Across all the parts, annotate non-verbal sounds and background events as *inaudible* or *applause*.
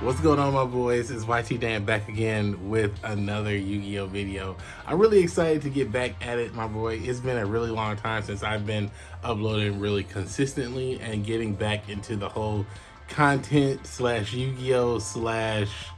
What's going on my boys? It's YT Dan back again with another Yu-Gi-Oh video. I'm really excited to get back at it my boy. It's been a really long time since I've been uploading really consistently and getting back into the whole content slash Yu-Gi-Oh slash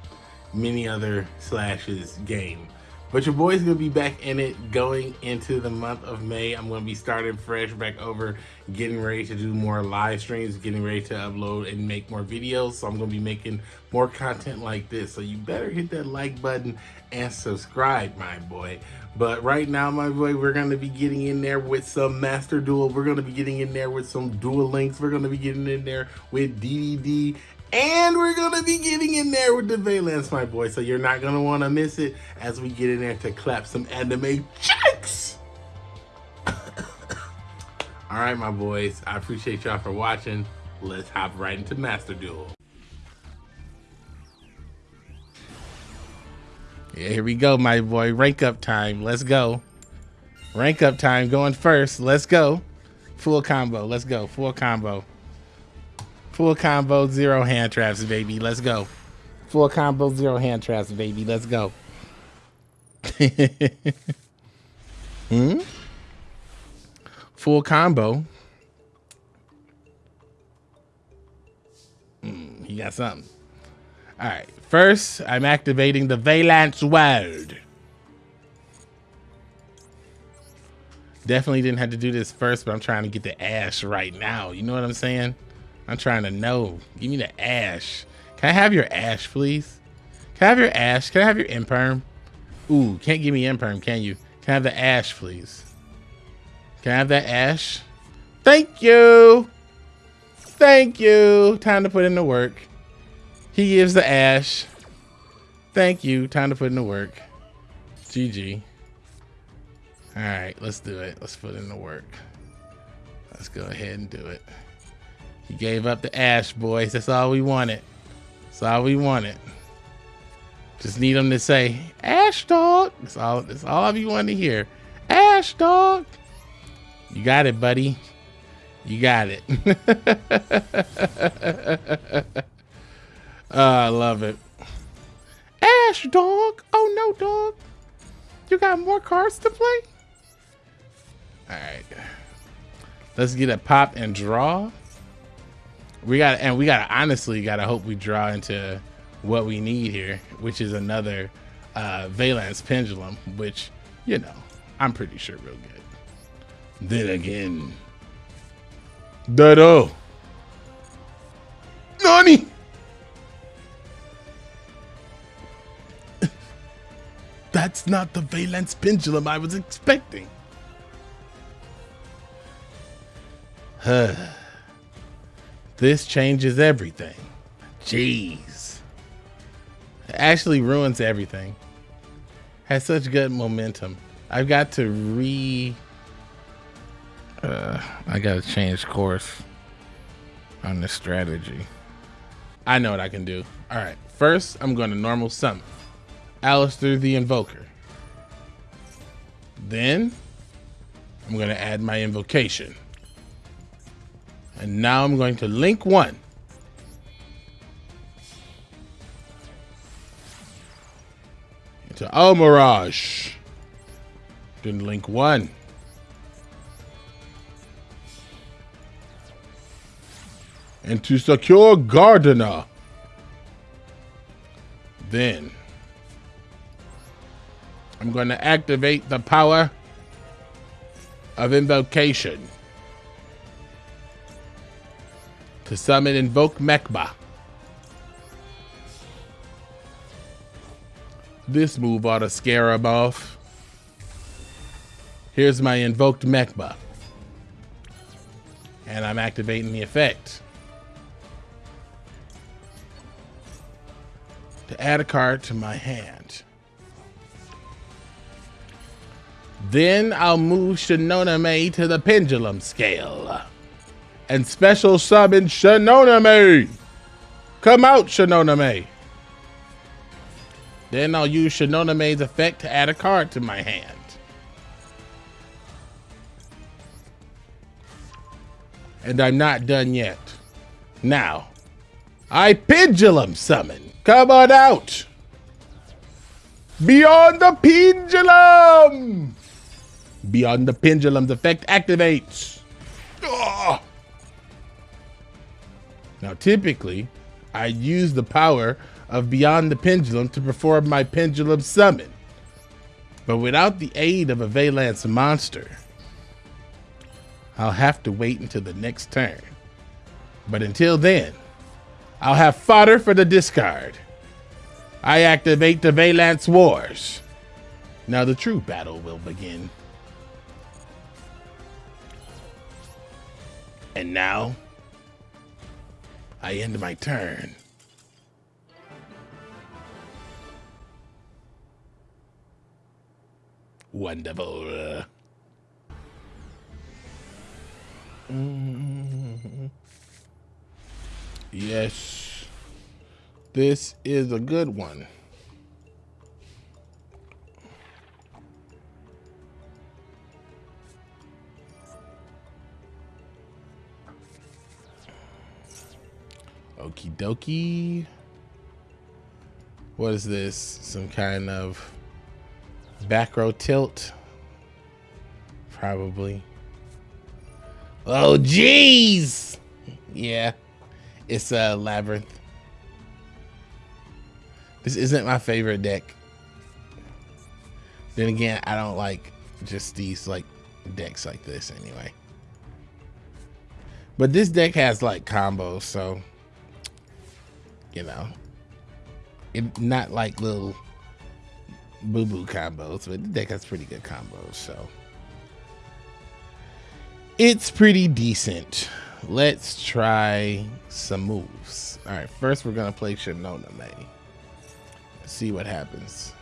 many other slashes game. But your boy's gonna be back in it going into the month of May. I'm gonna be starting fresh back over, getting ready to do more live streams, getting ready to upload and make more videos. So I'm gonna be making more content like this. So you better hit that like button and subscribe, my boy. But right now, my boy, we're gonna be getting in there with some Master Duel. We're gonna be getting in there with some Duel Links. We're gonna be getting in there with DDD and we're gonna be getting in there with the Vaylantz, my boy. So you're not gonna wanna miss it as we get in there to clap some anime checks. *coughs* All right, my boys. I appreciate y'all for watching. Let's hop right into Master Duel. Yeah, here we go, my boy. Rank up time. Let's go. Rank up time going first. Let's go. Full combo. Let's go. Full combo. Full combo, zero hand traps, baby. Let's go. Full combo, zero hand traps, baby. Let's go. *laughs* hmm? Full combo. Mm, he got something. All right. First, I'm activating the Vaylantz World. Definitely didn't have to do this first, but I'm trying to get the ash right now. You know what I'm saying? I'm trying to know. Give me the ash. Can I have your ash, please? Can I have your ash? Can I have your imperm? Ooh, can't give me imperm, can you? Can I have the ash, please? Can I have that ash? Thank you. Thank you. Time to put in the work. He gives the ash. Thank you. Time to put in the work. GG. All right, let's do it. Let's put in the work. Let's go ahead and do it. He gave up the ash, boys. That's all we wanted. That's all we wanted. Just need him to say, Ash dog. That's all that's all you want to hear. Ash dog. You got it, buddy. You got it. oh, *laughs* I love it. Ash dog. Oh no, dog. You got more cards to play? Alright. Let's get a pop and draw we got and we gotta honestly gotta hope we draw into what we need here, which is another uh, Vaylantz pendulum, which you know I'm pretty sure real good. Then again, Dado, Nani. *laughs* That's not the Vaylantz pendulum I was expecting. Huh. *sighs* *sighs* This changes everything. Jeez. It actually ruins everything. Has such good momentum. I've got to re... Uh, I got to change course on the strategy. I know what I can do. All right. First, I'm going to normal summon. Aleister the Invoker. Then, I'm going to add my invocation. And now I'm going to link one. to Into Almiraj. Then link one. And to secure Gardna. Then I'm going to activate the power of invocation. To summon Invoke Mechaba. This move ought to scare him off. Here's my Invoked Mechaba. And I'm activating the effect. To add a card to my hand. Then I'll move Shinonome to the Pendulum Scale and special summon Shinonome. Come out, Shinonome. Then I'll use Shinonome's effect to add a card to my hand. And I'm not done yet. Now, I Pendulum Summon. Come on out. Beyond the pendulum. Beyond the pendulum's effect activates. Now, typically, I use the power of Beyond the Pendulum to perform my pendulum summon. But without the aid of a Vaylantz monster, I'll have to wait until the next turn. But until then, I'll have fodder for the discard. I activate the Vaylantz Wars. Now the true battle will begin. And now, I end my turn. Wonderful. Mm-hmm. Yes. This is a good one. Dokie. What is this? Some kind of back row tilt? Probably. Oh, jeez! Yeah, it's a labyrinth. This isn't my favorite deck. Then again, I don't like just these like decks like this anyway. But this deck has like combos, so you know, it not like little boo boo combos, but the deck has pretty good combos, so it's pretty decent. Let's try some moves. All right, first we're gonna play Shinonome. See what happens.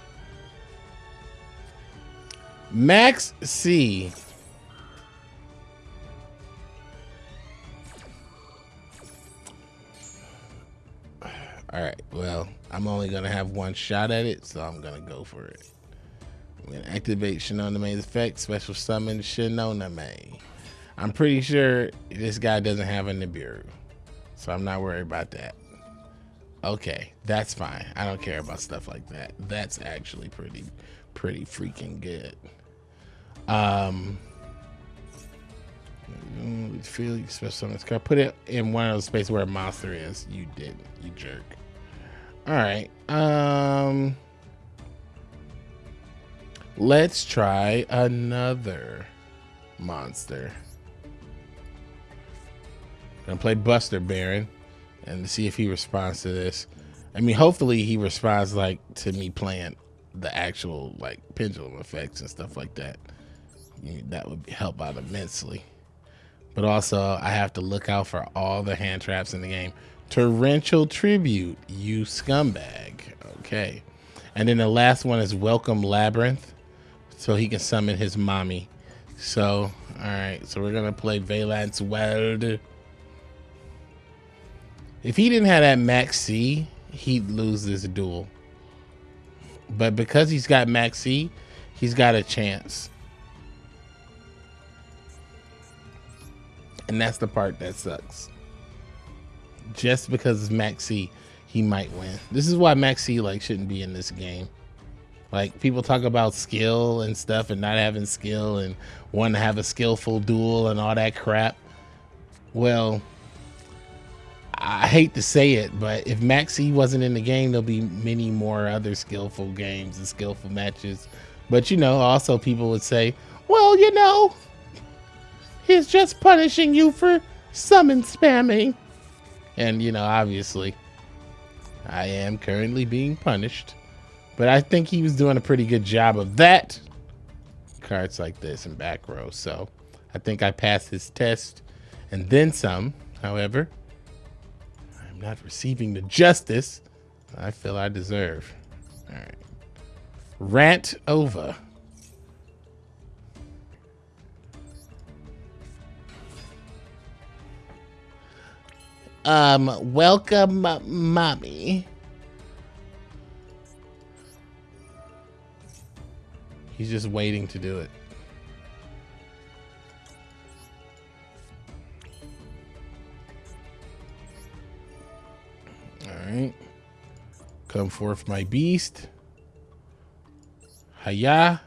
Max C All right, well, I'm only gonna have one shot at it, so I'm gonna go for it. I'm gonna activate Shinonome's effect, special summon Shinonome. I'm pretty sure this guy doesn't have a Nibiru, so I'm not worried about that. Okay, that's fine. I don't care about stuff like that. That's actually pretty, pretty freaking good. Um, feel special summon card. Put it in one of those spaces where a monster is. You didn't, you jerk. All right. Um Let's try another monster. Gonna play Buster Baron and see if he responds to this. I mean, hopefully he responds like to me playing the actual like pendulum effects and stuff like that. That would help out immensely. But also, I have to look out for all the hand traps in the game. Torrential Tribute, you scumbag. Okay. And then the last one is Welcome Labyrinth. So he can summon his mommy. So, alright. So we're to play Vaylantz Weld. If he didn't have that Max C, he'd lose this duel. But because he's got Max C, he's got a chance. And that's the part that sucks just because it's Maxi, he might win. This is why Maxi like shouldn't be in this game. Like people talk about skill and stuff and not having skill and want to have a skillful duel and all that crap. Well, I hate to say it, but if Maxi wasn't in the game, there'll be many more other skillful games and skillful matches. But you know, also people would say, well, you know, he's just punishing you for summon spamming. And, you know, obviously, I am currently being punished. But I think he was doing a pretty good job of that. Cards like this in back row. So I think I passed his test and then some. However, I'm not receiving the justice I feel I deserve. All right. Rant over. Um, welcome, mommy. He's just waiting to do it. All right. Come forth, my beast. Hiya.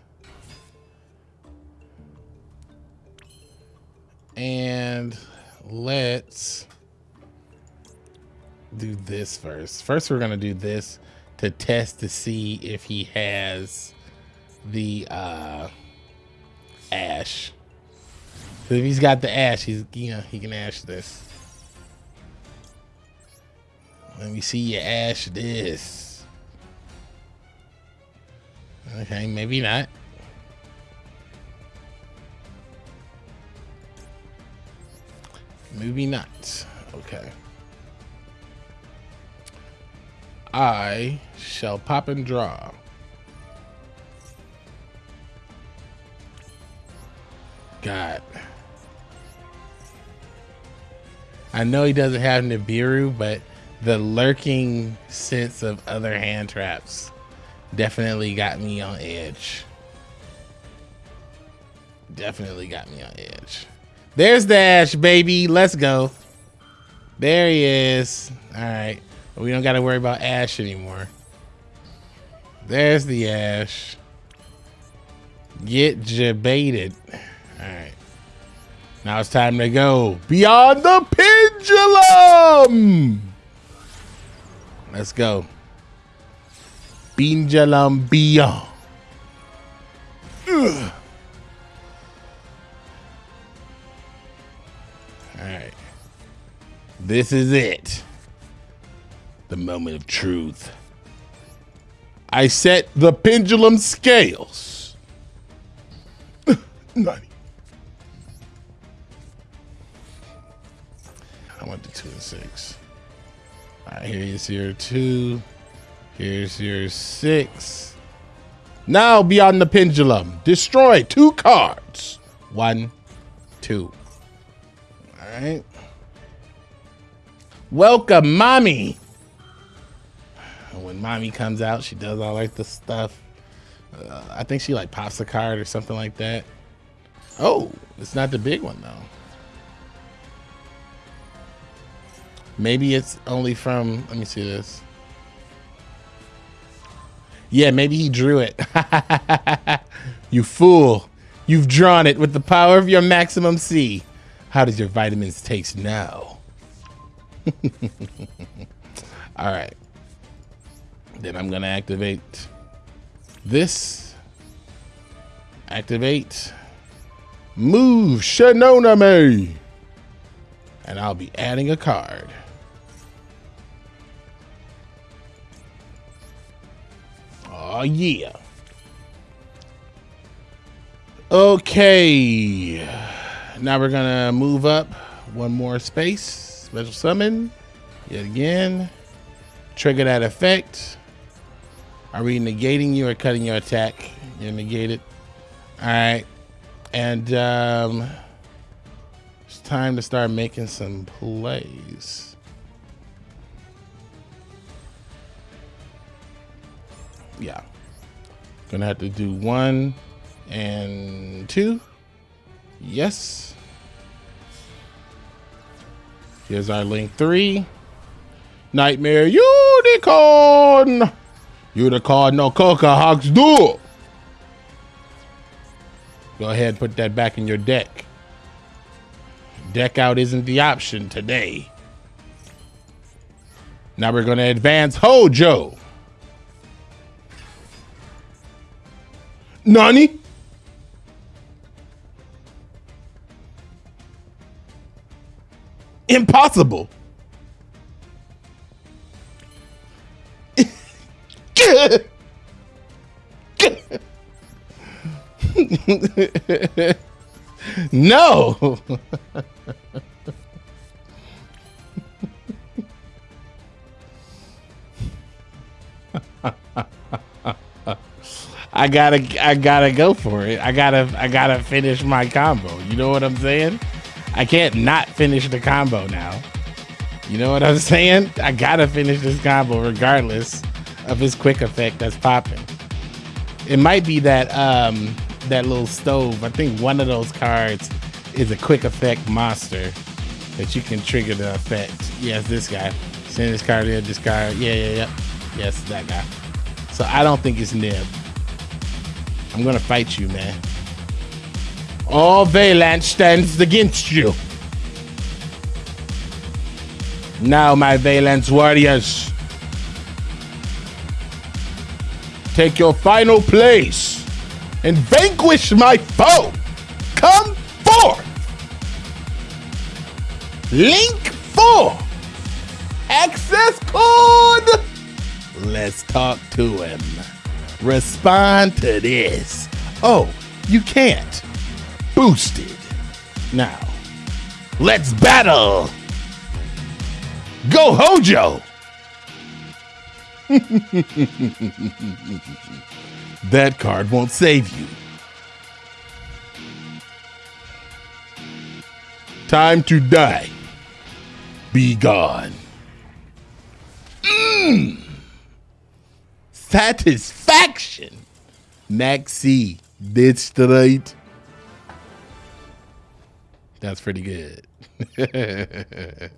And let's do this first. First, we're going to do this to test to see if he has the uh, ash. So if he's got the ash, he's you know he can ash this. Let me see you ash this. Okay, maybe not. Maybe not. Okay. I shall pop and draw. God. I know he doesn't have Nibiru, but the lurking sense of other hand traps definitely got me on edge. Definitely got me on edge. There's Dash, baby. Let's go. There he is. All right. We don't got to worry about Ash anymore. There's the Ash. Get jebaited. All right. Now it's time to go beyond the pendulum. Let's go. Pendulum beyond. Ugh. All right. This is it. The moment of truth. I set the pendulum scales. *laughs* Nani. I went to two and six. All right, here's your two. Here's your six. Now beyond the pendulum. Destroy two cards. One, two. All right. Welcome, mommy. When mommy comes out, she does all like the stuff. Uh, I think she like pops a card or something like that. Oh, it's not the big one though. Maybe it's only from, let me see this. Yeah, maybe he drew it. *laughs* you fool. You've drawn it with the power of your maximum C. How does your vitamins taste now? *laughs* All right. Then I'm going to activate this. Activate. Move Shinonome. And I'll be adding a card. Oh, yeah. Okay. Now we're going to move up one more space. Special summon. Yet again. Trigger that effect. Are we negating you or cutting your attack? You're negated. All right. And um, it's time to start making some plays. yeah. Gonna have to do one and two. Yes. Here's our link three. Nightmare Unicorn. Unicorn no coca hawks do. Go ahead and put that back in your deck. Deck out isn't the option today. Now we're going to advance Hojo. Nani? Impossible. No. I gotta I gotta go for it. I gotta I gotta finish my combo. You know what I'm saying? I can't not finish the combo now. You know what I'm saying? I gotta finish this combo regardless of his quick effect that's popping. It might be that um that little stove. I think one of those cards is a quick effect monster that you can trigger the effect. Yes, this guy. Send this card here, this card. Yeah, yeah, yeah. Yes, that guy. So I don't think it's Nib. I'm gonna fight you, man. All Vaylantz stands against you. Now, my Vaylantz warriors, take your final place and vanquish my foe. Come forth. Link 4. Access code. Let's talk to him. Respond to this. Oh, you can't. Boosted. Now, let's battle. Go Hojo! *laughs* that card won't save you. Time to die. Be gone. Mmm. Satisfaction. Maxi did straight. That's pretty good. *laughs*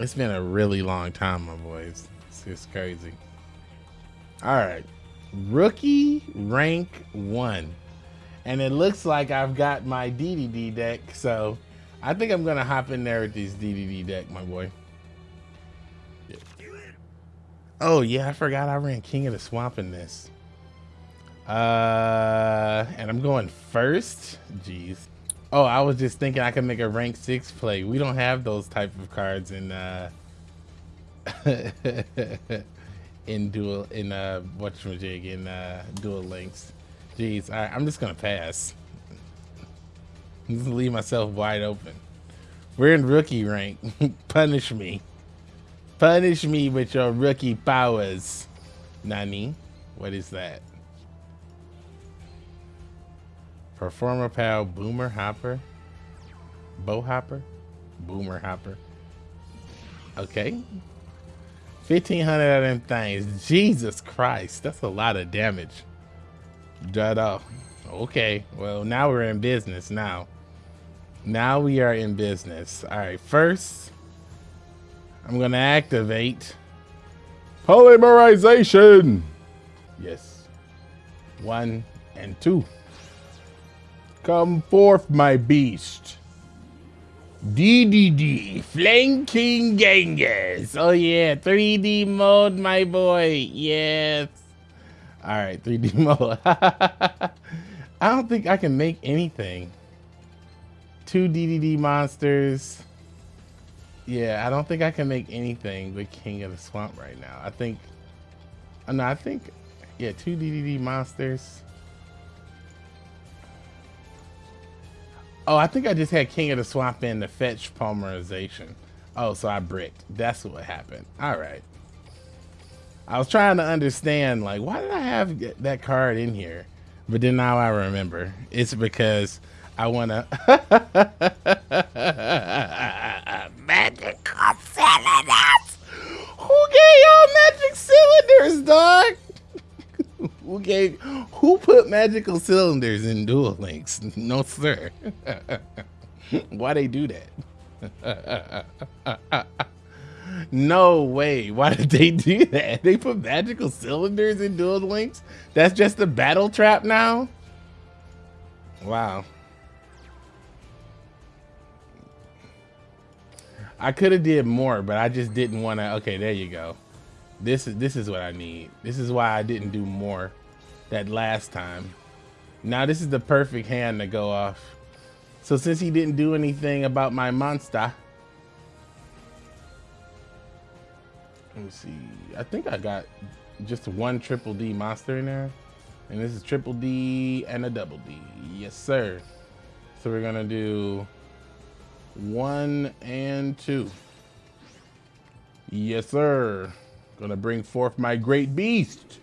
It's been a really long time, my boys. It's just crazy. All right. Rookie rank one. And it looks like I've got my DDD deck. So I think I'm going to hop in there with this DDD deck, my boy. Oh, yeah. I forgot I ran King of the Swamp in this. Uh, and I'm going first. Jeez. Oh, I was just thinking I could make a rank six play. We don't have those type of cards in uh *laughs* in dual in uh what's jig in uh Duel Links. Jeez, I'm just gonna pass. just leave myself wide open. We're in rookie rank. *laughs* Punish me. Punish me with your rookie powers. Nani? What is that? Performapal, Boomer Hopper, Bow Hopper, Boomer Hopper. Okay. 1500 of them things. Jesus Christ. That's a lot of damage. Dead off. Uh, okay. Well, now we're in business now. Now we are in business. All right. First, I'm going to activate polymerization. Yes. One and two. Come forth, my beast. DDD, Flame King Genghis. Oh yeah, 3D mode, my boy. Yes. All right, 3D *laughs* mode. I don't think I can make anything. Two DDD monsters. Yeah, I don't think I can make anything but King of the Swamp right now. I think, uh, no, I think, yeah, two DDD monsters. Oh, I think I just had King of the Swamp in to fetch polymerization. Oh, so I bricked. That's what happened. All right. I was trying to understand, like, why did I have that card in here? But then now I remember. It's because I want to... *laughs* magical cylinders! Who gave y'all magic cylinders, dog? Who gave who put magical cylinders in Duel Links? No sir. *laughs* Why they do that? *laughs* no way. Why did they do that? They put magical cylinders in Duel Links? That's just a battle trap now? Wow. I could have did more, but I just didn't want to. Okay, there you go. This is this is what I need. This is why I didn't do more that last time. Now this is the perfect hand to go off. So since he didn't do anything about my monster. Let me see. I think I got just one triple D monster in there. And this is triple D and a double D. Yes, sir. So we're gonna do one and two. Yes, sir. Gonna bring forth my great beast.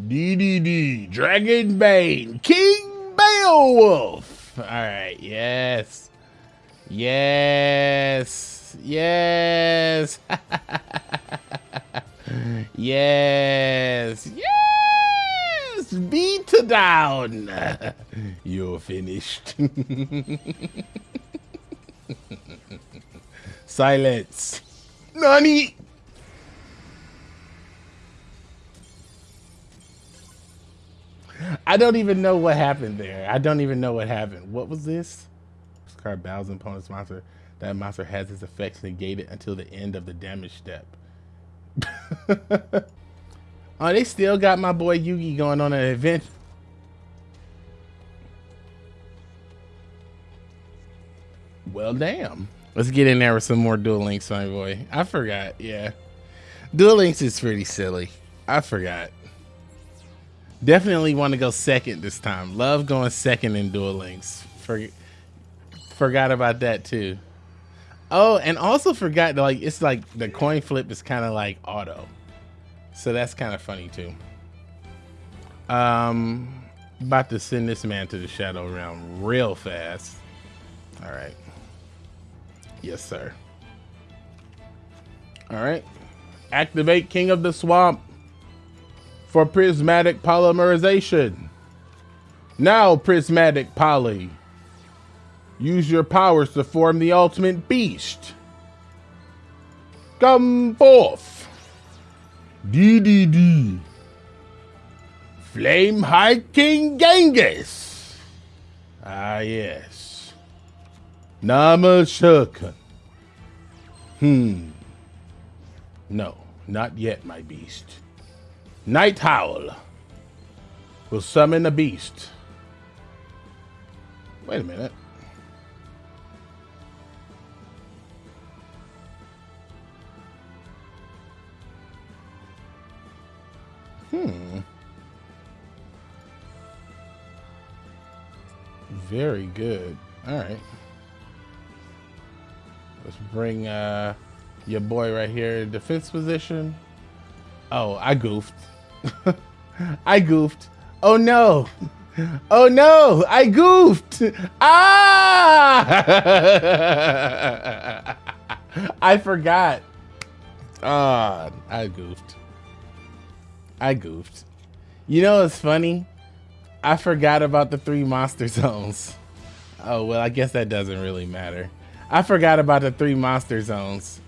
DDD, Dragon Bane, King Beowulf. All right, yes. Yes. Yes. *laughs* yes. Yes. Beat down. *laughs* You're finished. *laughs* Silence. Nani? I don't even know what happened there. I don't even know what happened. What was this? This card bows an opponent's monster. That monster has its effects negated until the end of the damage step. *laughs* oh, they still got my boy Yugi going on an event. Well, damn. Let's get in there with some more Duel Links, my boy. I forgot. Yeah. Duel Links is pretty silly. I forgot. Definitely want to go second this time. Love going second in Duel Links. For, forgot about that too. Oh, and also forgot like it's like the coin flip is kind of like auto. So that's kind of funny too. Um about to send this man to the shadow realm real fast. All right. Yes, sir. All right. Activate King of the Swamp for prismatic polymerization. Now, prismatic poly. Use your powers to form the ultimate beast. Come forth. DDD. Flame High King Genghis. Ah, yes. Namashukan. Hmm. No, not yet, my beast. Night Howl will summon a beast. Wait a minute. Hmm. Very good. All right. Let's bring uh, your boy right here in defense position. Oh, I goofed. *laughs* I goofed. Oh no. Oh no, I goofed. Ah! *laughs* I forgot. Ah, oh, I goofed. I goofed. You know what's funny? I forgot about the three monster *laughs* zones. Oh, well, I guess that doesn't really matter. I forgot about the three monster zones.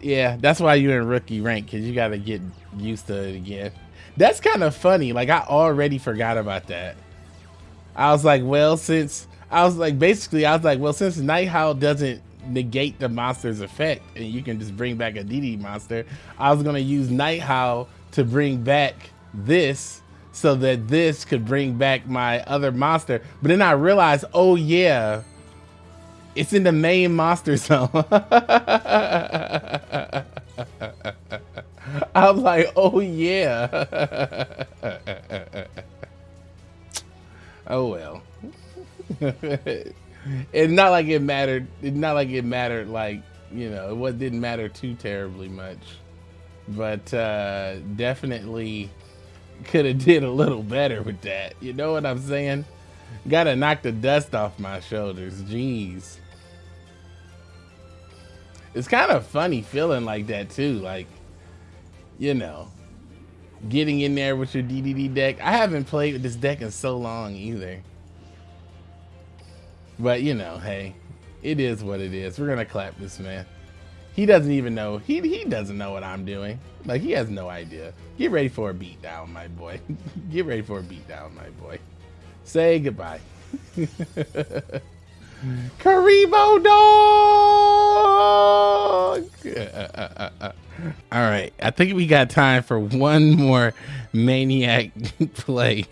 Yeah, that's why you're in rookie rank, because you got to get used to it again. That's kind of funny. Like, I already forgot about that. I was like, well, since... I was like, basically, I was like, well, since Night Howl doesn't negate the monster's effect, and you can just bring back a DD monster, I was going to use Night Howl to bring back this so that this could bring back my other monster. But then I realized, oh yeah, it's in the main monster *laughs* zone. *laughs* *laughs* I was like, oh yeah. *laughs* oh well. *laughs* it's not like it mattered. It's not like it mattered like, you know, it didn't matter too terribly much but uh, definitely could have did a little better with that. You know what I'm saying? Gotta knock the dust off my shoulders. Jeez. It's kind of funny feeling like that too. Like, you know, getting in there with your DDD deck. I haven't played with this deck in so long either. But you know, hey, it is what it is. We're gonna clap this man. He doesn't even know. He he doesn't know what I'm doing. Like he has no idea. Get ready for a beatdown, my boy. *laughs* Get ready for a beatdown, my boy. Say goodbye. *laughs* Kuriboh dog. All right, I think we got time for one more maniac *laughs* play.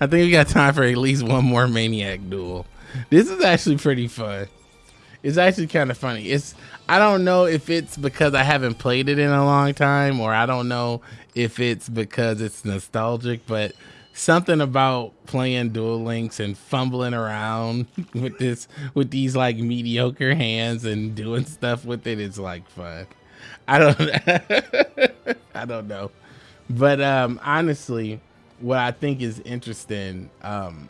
I think we got time for at least one more maniac duel. This is actually pretty fun. It's actually kind of funny. It's I don't know if it's because I haven't played it in a long time, or I don't know if it's because it's nostalgic, but something about playing Duel Links and fumbling around *laughs* with this with these like mediocre hands and doing stuff with it is like fun. I don't *laughs* I don't know. But um honestly, what I think is interesting um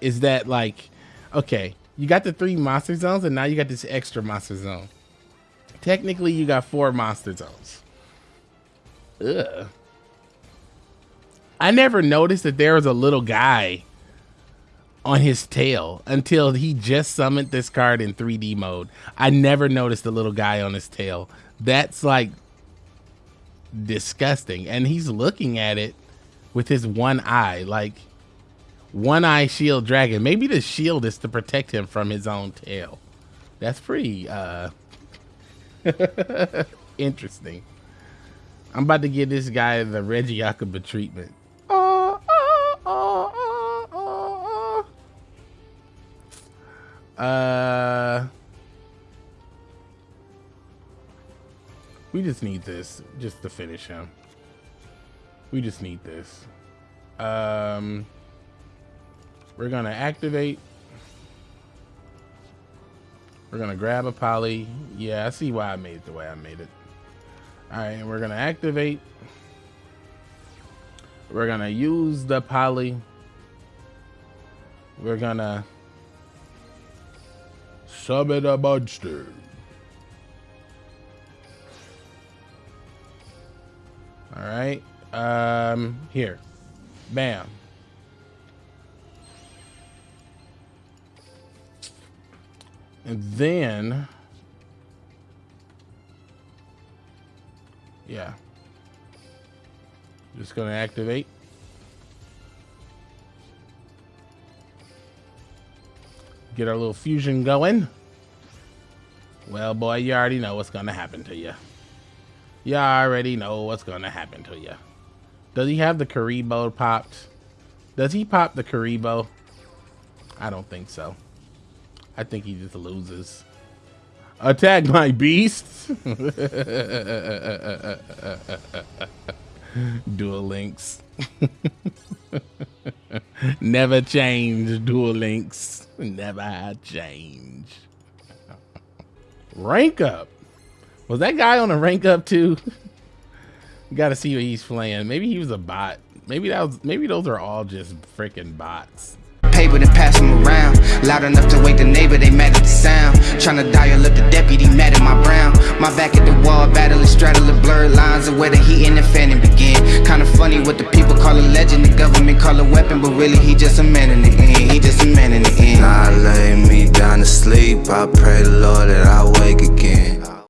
is that like okay, you got the three monster zones and now you got this extra monster zone. Technically, you got four monster zones. Ugh. I never noticed that there was a little guy on his tail until he just summoned this card in 3D mode. I never noticed the little guy on his tail. That's like disgusting. And he's looking at it with his one eye, like one eye shield dragon. Maybe the shield is to protect him from his own tail. That's pretty uh *laughs* interesting. I'm about to give this guy the Reggie Regiakaba treatment. Uh, we just need this just to finish him. We just need this. Um, we're gonna activate. We're gonna grab a poly. Yeah, I see why I made it the way I made it. All right, and we're gonna activate. We're gonna use the poly. We're gonna Summon a monster. All right. Um, here. Bam. And then, yeah, just going to activate. Get our little fusion going. Well, boy, you already know what's to happen to you. You already know what's to happen to you. Does he have the Kuriboh popped? Does he pop the Kuriboh? I don't think so. I think he just loses. Attack my beast! *laughs* Duel Links. *laughs* Never change, Duel Links. Never change. Rank up. Was that guy on a rank up too? *laughs* Got to see what he's playing. Maybe he was a bot. Maybe that was. Maybe those are all just freaking bots paper and pass them around. Loud enough to wake the neighbor, they mad at the sound. Tryna dial up the deputy, mad at my brown. My back at the wall, battling, straddling blurred lines Of where the heat and the fanning begin. Kinda funny what the people call a legend. The government call a weapon, but really he just a man in the end. He just a man in the end. I lay me down to sleep, I pray the Lord that I wake again